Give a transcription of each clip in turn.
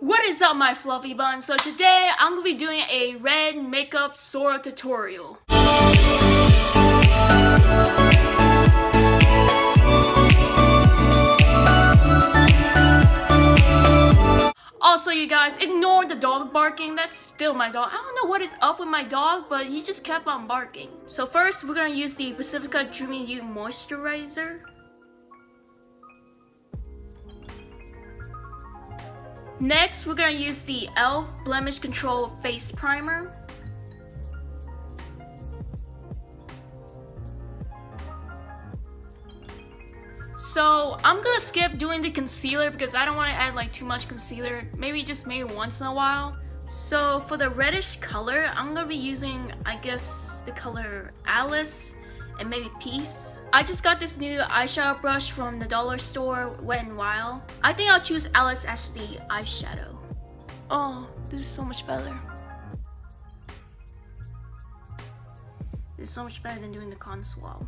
What is up my fluffy buns? So today I'm going to be doing a red makeup Sora tutorial. Also you guys, ignore the dog barking, that's still my dog. I don't know what is up with my dog, but he just kept on barking. So first, we're gonna use the Pacifica Dreamy You Moisturizer. Next, we're gonna use the e.l.f. Blemish Control Face Primer. So I'm gonna skip doing the concealer because I don't want to add like too much concealer. Maybe just maybe once in a while. So for the reddish color, I'm gonna be using, I guess, the color Alice and maybe Peace. I just got this new eyeshadow brush from the dollar store, Wet n Wild. I think I'll choose Alice as the eyeshadow. Oh, this is so much better. This is so much better than doing the con swab.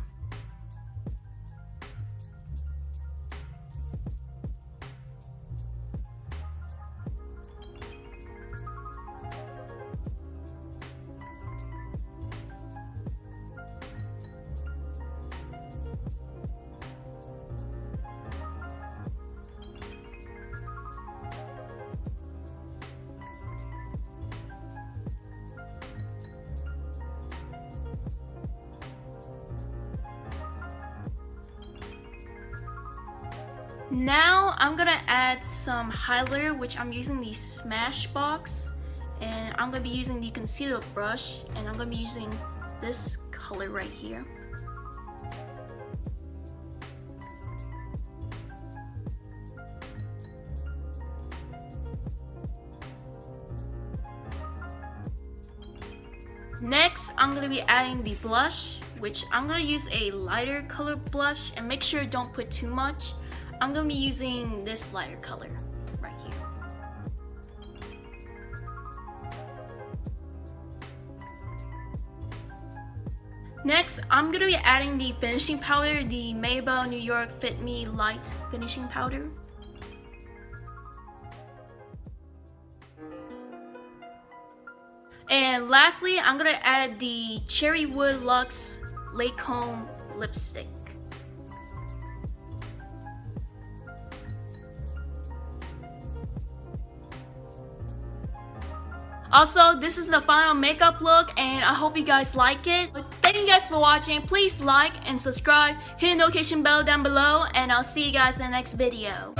Now I'm gonna add some highlighter which I'm using the Smashbox and I'm gonna be using the concealer brush and I'm gonna be using this color right here. Next, I'm going to be adding the blush, which I'm going to use a lighter color blush and make sure don't put too much I'm gonna be using this lighter color right here. Next, I'm gonna be adding the finishing powder, the Maybelline New York Fit Me Light Finishing Powder. And lastly, I'm gonna add the Cherrywood Luxe Lancome Lipstick. Also, this is the final makeup look and I hope you guys like it. Thank you guys for watching. Please like and subscribe. Hit the notification bell down below and I'll see you guys in the next video.